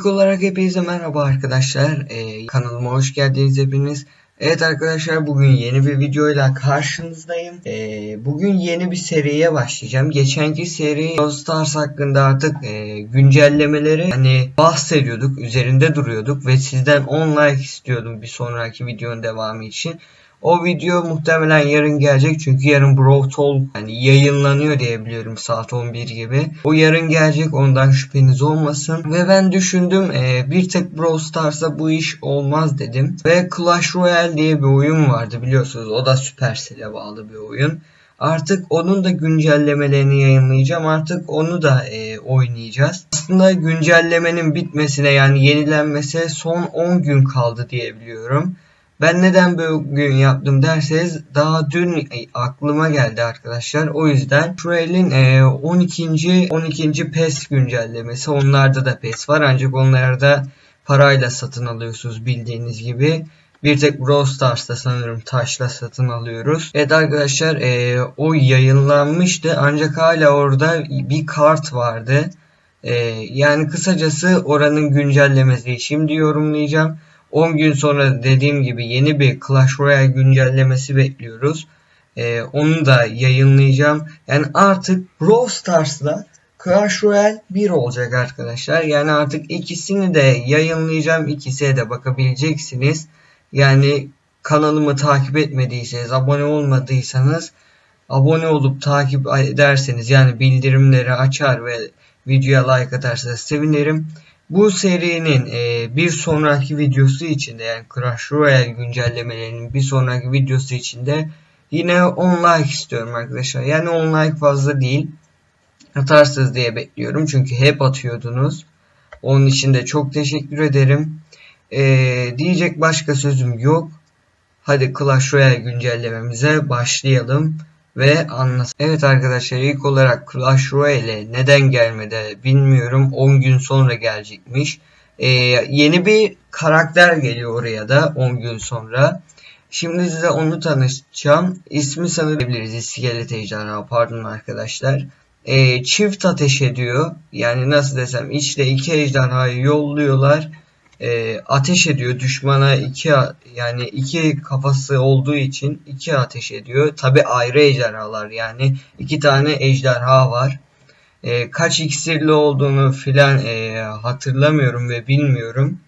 İlk olarak hepinize merhaba arkadaşlar. Ee, kanalıma hoş geldiniz hepiniz. Evet arkadaşlar bugün yeni bir videoyla karşınızdayım. Ee, bugün yeni bir seriye başlayacağım. Geçenki seri Stars hakkında artık e, güncellemeleri hani bahsediyorduk, üzerinde duruyorduk ve sizden 10 like istiyordum bir sonraki videonun devamı için. O video muhtemelen yarın gelecek çünkü yarın Brawl Talk yani yayınlanıyor diye biliyorum saat 11 gibi. O yarın gelecek ondan şüpheniz olmasın. Ve ben düşündüm e, bir tek Brawl Stars'a bu iş olmaz dedim. Ve Clash Royale diye bir oyun vardı biliyorsunuz o da Supercell'e bağlı bir oyun. Artık onun da güncellemelerini yayınlayacağım. Artık onu da e, oynayacağız. Aslında güncellemenin bitmesine yani yenilenmesi son 10 gün kaldı diye biliyorum. Ben neden bugün yaptım derseniz daha dün aklıma geldi arkadaşlar. O yüzden Trail'in 12. 12. PES güncellemesi. Onlarda da PES var ancak onlarda parayla satın alıyorsunuz bildiğiniz gibi. Bir tek Brawl Stars'ta sanırım taşla satın alıyoruz. Evet arkadaşlar e, o yayınlanmıştı ancak hala orada bir kart vardı. E, yani kısacası oranın güncellemesi şimdi yorumlayacağım. 10 gün sonra dediğim gibi yeni bir Clash Royale güncellemesi bekliyoruz. Ee, onu da yayınlayacağım. Yani artık Brawl Stars'la Clash Royale 1 olacak arkadaşlar. Yani artık ikisini de yayınlayacağım. İkisine de bakabileceksiniz. Yani kanalımı takip etmediyseniz, abone olmadıysanız abone olup takip ederseniz yani bildirimleri açar ve videoya like atarsanız sevinirim. Bu serinin e, bir sonraki videosu içinde yani Crash Royale güncellemelerinin bir sonraki videosu içinde yine 10 like istiyorum arkadaşlar. Yani 10 like fazla değil. Atarsınız diye bekliyorum. Çünkü hep atıyordunuz. Onun için de çok teşekkür ederim. E, diyecek başka sözüm yok. Hadi Clash Royale güncellememize başlayalım ve anlasın. Evet arkadaşlar ilk olarak Clash Royale neden gelmedi bilmiyorum. 10 gün sonra gelecekmiş. Ee, yeni bir karakter geliyor oraya da 10 gün sonra. Şimdi size onu tanışacağım. İsmi sanabiliriz. İskelet ejderha pardon arkadaşlar. Ee, çift ateş ediyor. Yani nasıl desem içte iki ejderhayı yolluyorlar e, ateş ediyor düşmana iki yani iki kafası olduğu için iki ateş ediyor. Tabi ayrı ejderhalar yani iki tane ejderha var. E, kaç iksirli olduğunu filan e, hatırlamıyorum ve bilmiyorum.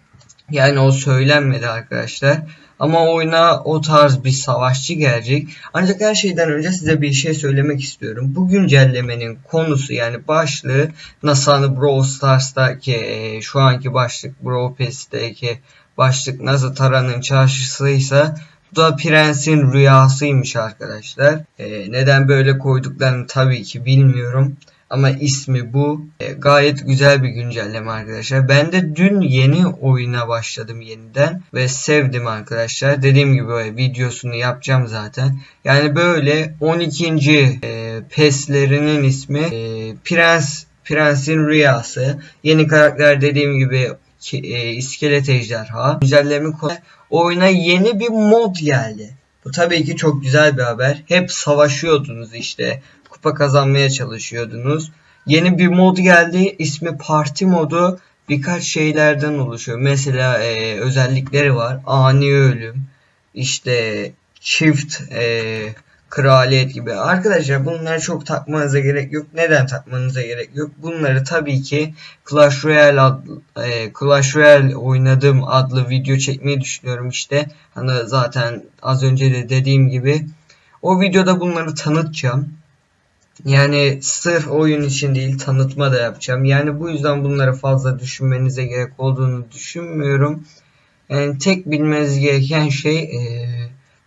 Yani o söylenmedi arkadaşlar. Ama oyuna o tarz bir savaşçı gelecek. Ancak her şeyden önce size bir şey söylemek istiyorum. Bu güncellemenin konusu yani başlığı hani Brawl Stars'taki e, şu anki başlık Brawl Pass'teki başlık nasıl Tara'nın çarşısıysa bu da Prens'in rüyasıymış arkadaşlar. E, neden böyle koyduklarını tabii ki bilmiyorum. Ama ismi bu. E, gayet güzel bir güncelleme arkadaşlar. Ben de dün yeni oyuna başladım yeniden. Ve sevdim arkadaşlar. Dediğim gibi videosunu yapacağım zaten. Yani böyle 12. E, PES'lerinin ismi e, Prens Prens'in Rüyası. Yeni karakter dediğim gibi e, iskelet ejderha. Güncelleme konu. Oyuna yeni bir mod geldi. Bu tabii ki çok güzel bir haber. Hep savaşıyordunuz işte kupa kazanmaya çalışıyordunuz. Yeni bir mod geldi. İsmi parti modu. Birkaç şeylerden oluşuyor. Mesela e, özellikleri var. Ani ölüm. İşte çift e, kraliyet gibi. Arkadaşlar bunları çok takmanıza gerek yok. Neden takmanıza gerek yok? Bunları tabii ki Clash Royale adlı, e, Clash Royale oynadığım adlı video çekmeyi düşünüyorum işte. Hani zaten az önce de dediğim gibi o videoda bunları tanıtacağım. Yani sırf oyun için değil tanıtma da yapacağım. Yani bu yüzden bunları fazla düşünmenize gerek olduğunu düşünmüyorum. Yani tek bilmeniz gereken şey e,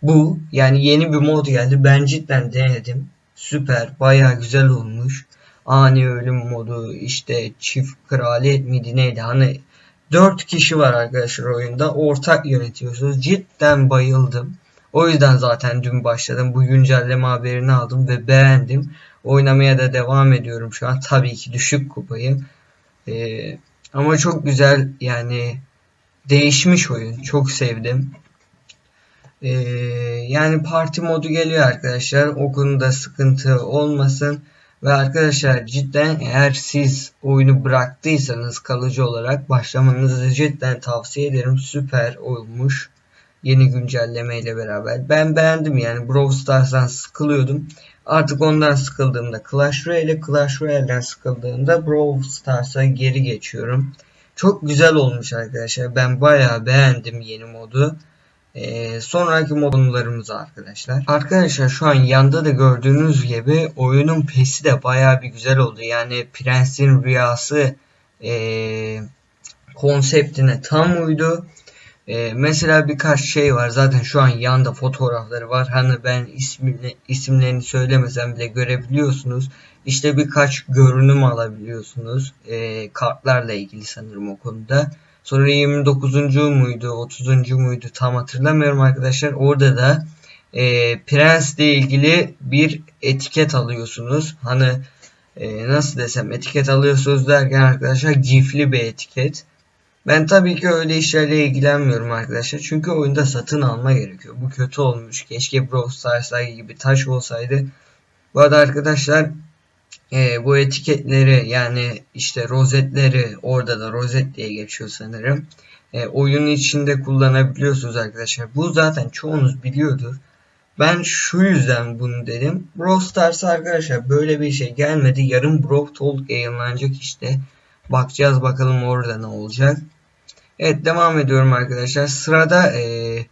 bu. Yani yeni bir mod geldi. Ben cidden denedim. Süper. Baya güzel olmuş. Ani ölüm modu işte çift kraliyet miydi neydi hani 4 kişi var arkadaşlar oyunda ortak yönetiyorsunuz cidden bayıldım o yüzden zaten dün başladım bu güncelleme haberini aldım ve beğendim Oynamaya da devam ediyorum şu an. Tabii ki düşük kupayım. Ee, ama çok güzel yani değişmiş oyun. Çok sevdim. Ee, yani parti modu geliyor arkadaşlar. O konuda sıkıntı olmasın. Ve arkadaşlar cidden eğer siz oyunu bıraktıysanız kalıcı olarak başlamanızı cidden tavsiye ederim. Süper olmuş. Yeni güncelleme ile beraber. Ben beğendim yani Brawl Stars'tan sıkılıyordum. Artık ondan sıkıldığımda Clash Royale, Clash Royale'den sıkıldığımda Brawl Stars'a geri geçiyorum. Çok güzel olmuş arkadaşlar. Ben bayağı beğendim yeni modu. Ee, sonraki modlarımız arkadaşlar. Arkadaşlar şu an yanda da gördüğünüz gibi oyunun pesi de baya bir güzel oldu. Yani Prens'in rüyası e, konseptine tam uydu. E, mesela birkaç şey var. Zaten şu an yanda fotoğrafları var. Hani ben ismini, isimlerini söylemesem bile görebiliyorsunuz. İşte birkaç görünüm alabiliyorsunuz. E, kartlarla ilgili sanırım o konuda. Sonra 29. muydu 30. muydu tam hatırlamıyorum arkadaşlar. Orada da e, Prens'le ilgili bir etiket alıyorsunuz. Hani e, nasıl desem etiket alıyorsunuz derken arkadaşlar gifli bir etiket. Ben tabii ki öyle işlerle ilgilenmiyorum arkadaşlar. Çünkü oyunda satın alma gerekiyor. Bu kötü olmuş. Keşke Brawl Stars'lar gibi taş olsaydı. Bu arada arkadaşlar e, bu etiketleri yani işte rozetleri orada da rozet diye geçiyor sanırım. E, oyunun içinde kullanabiliyorsunuz arkadaşlar. Bu zaten çoğunuz biliyordur. Ben şu yüzden bunu dedim. Brawl Stars arkadaşlar böyle bir şey gelmedi. Yarın Brawl Talk yayınlanacak işte. Bakacağız bakalım orada ne olacak. Evet devam ediyorum arkadaşlar. Sırada ee,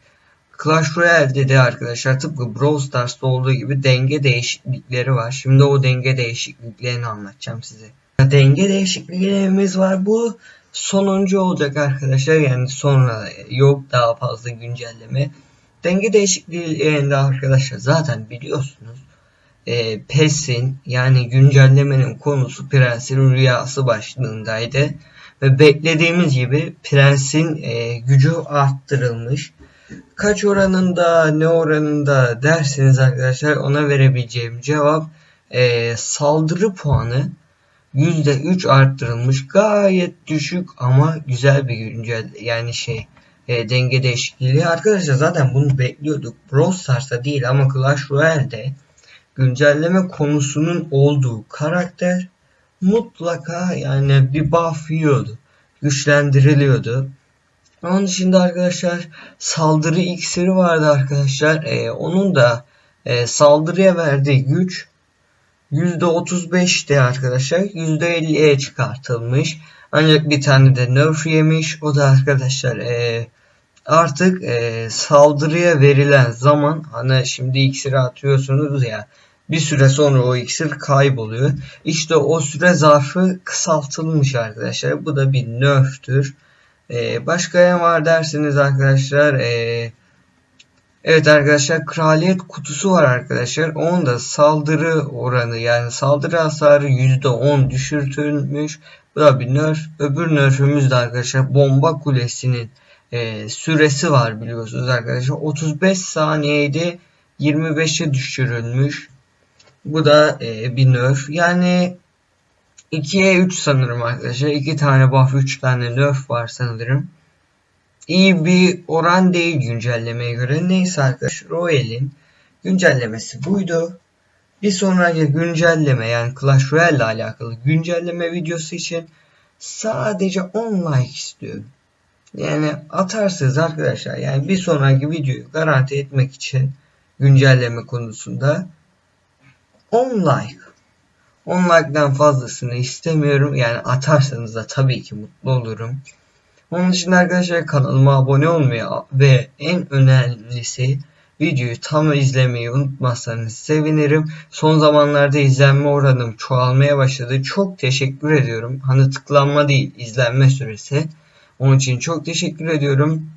Clash Royale'de de arkadaşlar tıpkı Brawl Stars'ta olduğu gibi denge değişiklikleri var. Şimdi o denge değişikliklerini anlatacağım size. Denge değişikliklerimiz var. Bu sonuncu olacak arkadaşlar. Yani sonra yok daha fazla güncelleme. Denge değişikliğinde arkadaşlar zaten biliyorsunuz. E, PES'in yani güncellemenin konusu Prens'in rüyası başlığındaydı. Beklediğimiz gibi Prens'in e, gücü arttırılmış. Kaç oranında ne oranında derseniz arkadaşlar ona verebileceğim cevap e, saldırı puanı %3 arttırılmış. Gayet düşük ama güzel bir güncel yani şey e, denge değişikliği. Arkadaşlar zaten bunu bekliyorduk. Brawl Stars'ta değil ama Clash Royale'de güncelleme konusunun olduğu karakter mutlaka yani bir buff yiyordu güçlendiriliyordu onun dışında arkadaşlar saldırı iksiri vardı arkadaşlar. Ee, onun da e, saldırıya verdiği güç %35'ti arkadaşlar. %50'ye çıkartılmış. Ancak bir tane de nerf yemiş. O da arkadaşlar e, artık e, saldırıya verilen zaman hani şimdi iksiri atıyorsunuz ya bir süre sonra o iksir kayboluyor. İşte o süre zarfı kısaltılmış arkadaşlar. Bu da bir nerftür. Ee, başka ne var dersiniz arkadaşlar. Ee, evet arkadaşlar kraliyet kutusu var arkadaşlar. Onun da saldırı oranı yani saldırı hasarı %10 düşürtülmüş. Bu da bir nerf. Öbür nerfimiz de arkadaşlar bomba kulesinin e, süresi var biliyorsunuz arkadaşlar. 35 saniyede 25'e düşürülmüş. Bu da e, bir nerf. Yani 2'ye 3 sanırım arkadaşlar. 2 tane buff 3 tane nerf var sanırım. İyi bir oran değil güncellemeye göre. Neyse arkadaşlar Royale'in güncellemesi buydu. Bir sonraki güncelleme yani Clash Royale ile alakalı güncelleme videosu için sadece 10 like istiyorum. Yani atarsınız arkadaşlar. Yani bir sonraki videoyu garanti etmek için güncelleme konusunda 10 like 10 like'dan fazlasını istemiyorum. Yani atarsanız da tabii ki mutlu olurum. Onun dışında arkadaşlar kanalıma abone olmayı ve en önemlisi videoyu tam izlemeyi unutmazsanız sevinirim. Son zamanlarda izlenme oranım çoğalmaya başladı. Çok teşekkür ediyorum. Hani tıklanma değil izlenme süresi. Onun için çok teşekkür ediyorum.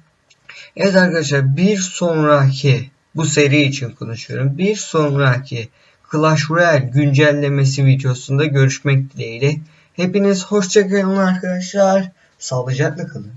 Evet arkadaşlar bir sonraki bu seri için konuşuyorum. Bir sonraki Clash Royale güncellemesi videosunda görüşmek dileğiyle. Hepiniz hoşçakalın arkadaşlar. Sağlıcakla kalın.